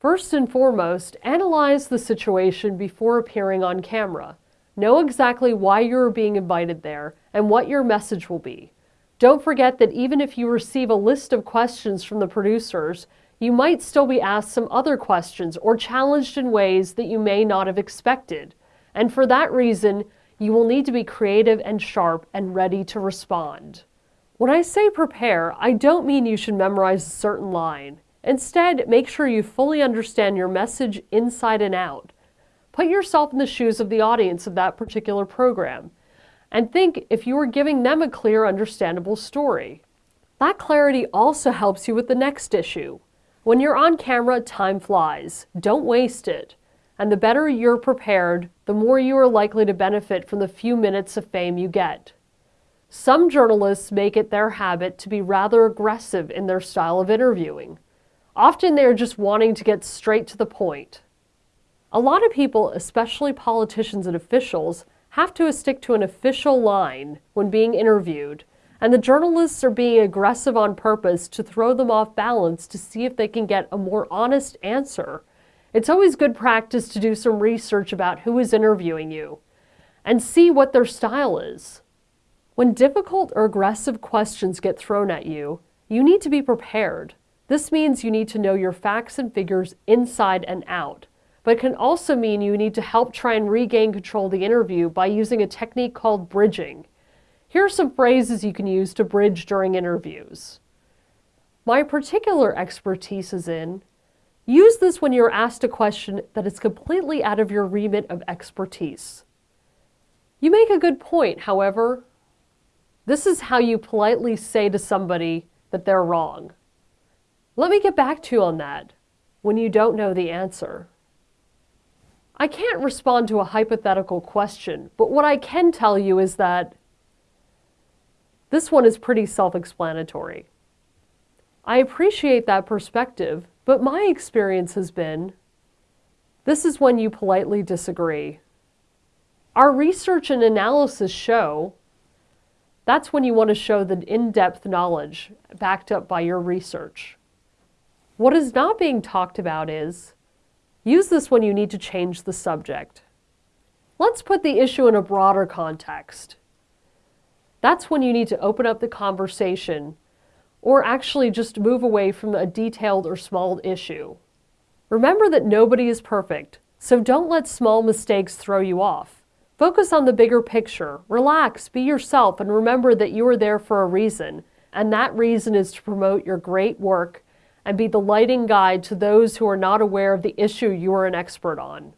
First and foremost, analyze the situation before appearing on camera. Know exactly why you are being invited there and what your message will be. Don't forget that even if you receive a list of questions from the producers, you might still be asked some other questions or challenged in ways that you may not have expected. And for that reason, you will need to be creative and sharp and ready to respond. When I say prepare, I don't mean you should memorize a certain line. Instead, make sure you fully understand your message inside and out. Put yourself in the shoes of the audience of that particular program and think if you are giving them a clear, understandable story. That clarity also helps you with the next issue. When you're on camera, time flies. Don't waste it. And the better you're prepared, the more you are likely to benefit from the few minutes of fame you get. Some journalists make it their habit to be rather aggressive in their style of interviewing. Often they're just wanting to get straight to the point. A lot of people, especially politicians and officials, have to stick to an official line when being interviewed, and the journalists are being aggressive on purpose to throw them off balance to see if they can get a more honest answer. It's always good practice to do some research about who is interviewing you and see what their style is. When difficult or aggressive questions get thrown at you, you need to be prepared. This means you need to know your facts and figures inside and out but can also mean you need to help try and regain control of the interview by using a technique called bridging. Here are some phrases you can use to bridge during interviews. My particular expertise is in Use this when you're asked a question that is completely out of your remit of expertise. You make a good point, however. This is how you politely say to somebody that they're wrong. Let me get back to you on that when you don't know the answer. I can't respond to a hypothetical question, but what I can tell you is that this one is pretty self-explanatory. I appreciate that perspective, but my experience has been this is when you politely disagree. Our research and analysis show that's when you want to show the in-depth knowledge backed up by your research. What is not being talked about is Use this when you need to change the subject. Let's put the issue in a broader context. That's when you need to open up the conversation or actually just move away from a detailed or small issue. Remember that nobody is perfect, so don't let small mistakes throw you off. Focus on the bigger picture, relax, be yourself, and remember that you are there for a reason, and that reason is to promote your great work and be the lighting guide to those who are not aware of the issue you are an expert on.